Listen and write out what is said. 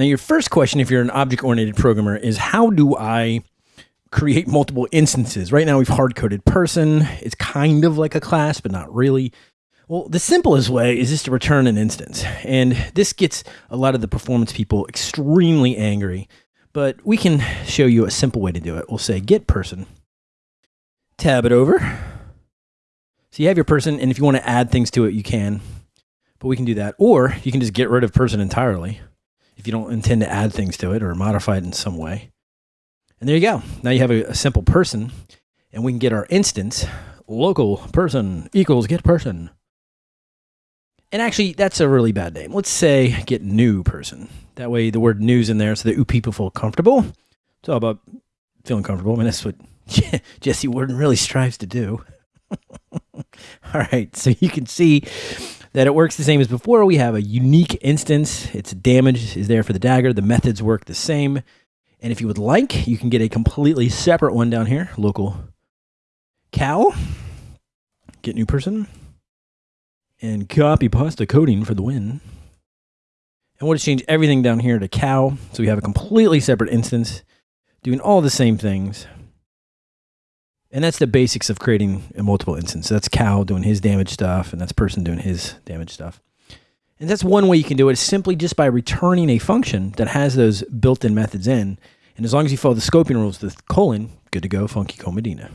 Now, your first question, if you're an object oriented programmer, is how do I create multiple instances? Right now, we've hard coded person. It's kind of like a class, but not really. Well, the simplest way is just to return an instance. And this gets a lot of the performance people extremely angry, but we can show you a simple way to do it. We'll say get person, tab it over. So you have your person, and if you want to add things to it, you can, but we can do that. Or you can just get rid of person entirely if you don't intend to add things to it or modify it in some way. And there you go. Now you have a, a simple person, and we can get our instance local person equals get person. And actually, that's a really bad name. Let's say get new person. That way, the word new's in there so that people feel comfortable. It's all about feeling comfortable. I mean, that's what Jesse Warden really strives to do. all right, so you can see that it works the same as before. We have a unique instance. Its damage is there for the dagger. The methods work the same. And if you would like, you can get a completely separate one down here. Local cow. Get new person and copy pasta coding for the win. And we'll just change everything down here to cow. So we have a completely separate instance doing all the same things. And that's the basics of creating a multiple instance. So that's cow doing his damage stuff, and that's person doing his damage stuff. And that's one way you can do it is simply just by returning a function that has those built-in methods in. And as long as you follow the scoping rules, the colon, good to go, Funky Cold Medina.